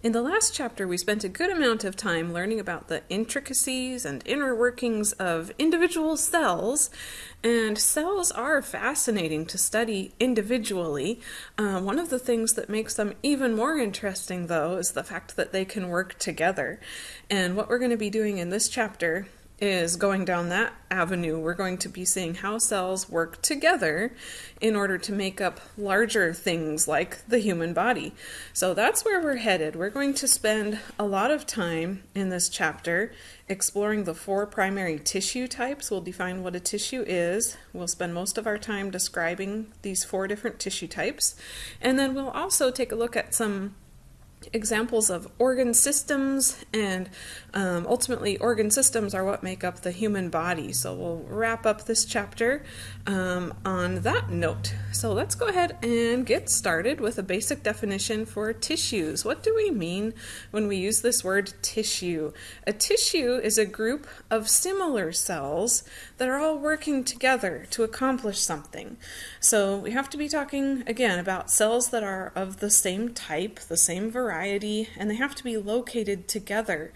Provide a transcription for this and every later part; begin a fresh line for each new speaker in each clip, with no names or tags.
In the last chapter, we spent a good amount of time learning about the intricacies and inner workings of individual cells, and cells are fascinating to study individually. Uh, one of the things that makes them even more interesting, though, is the fact that they can work together. And what we're going to be doing in this chapter is going down that avenue. We're going to be seeing how cells work together in order to make up larger things like the human body. So that's where we're headed. We're going to spend a lot of time in this chapter exploring the four primary tissue types. We'll define what a tissue is. We'll spend most of our time describing these four different tissue types. And then we'll also take a look at some examples of organ systems and um, ultimately organ systems are what make up the human body. So we'll wrap up this chapter um, on that note. So let's go ahead and get started with a basic definition for tissues. What do we mean when we use this word tissue? A tissue is a group of similar cells that are all working together to accomplish something. So we have to be talking again about cells that are of the same type the same variety variety, and they have to be located together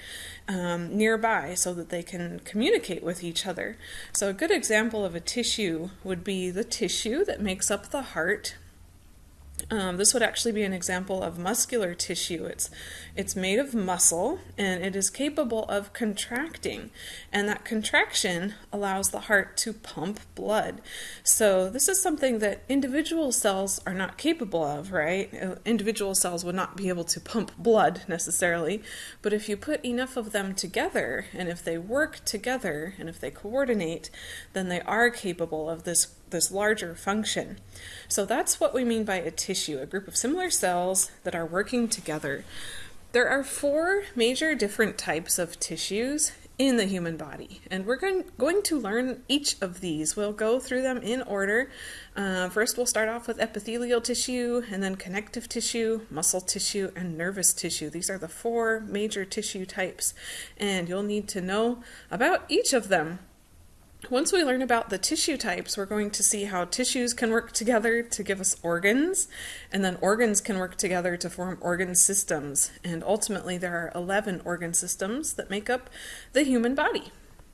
um, nearby so that they can communicate with each other. So a good example of a tissue would be the tissue that makes up the heart um, this would actually be an example of muscular tissue. It's, it's made of muscle and it is capable of contracting. And that contraction allows the heart to pump blood. So this is something that individual cells are not capable of, right? Uh, individual cells would not be able to pump blood necessarily. But if you put enough of them together and if they work together and if they coordinate, then they are capable of this this larger function. So that's what we mean by a tissue, a group of similar cells that are working together. There are four major different types of tissues in the human body, and we're going, to learn each of these. We'll go through them in order. Uh, first, we'll start off with epithelial tissue, and then connective tissue, muscle tissue, and nervous tissue. These are the four major tissue types, and you'll need to know about each of them once we learn about the tissue types, we're going to see how tissues can work together to give us organs, and then organs can work together to form organ systems. And ultimately, there are 11 organ systems that make up the human body.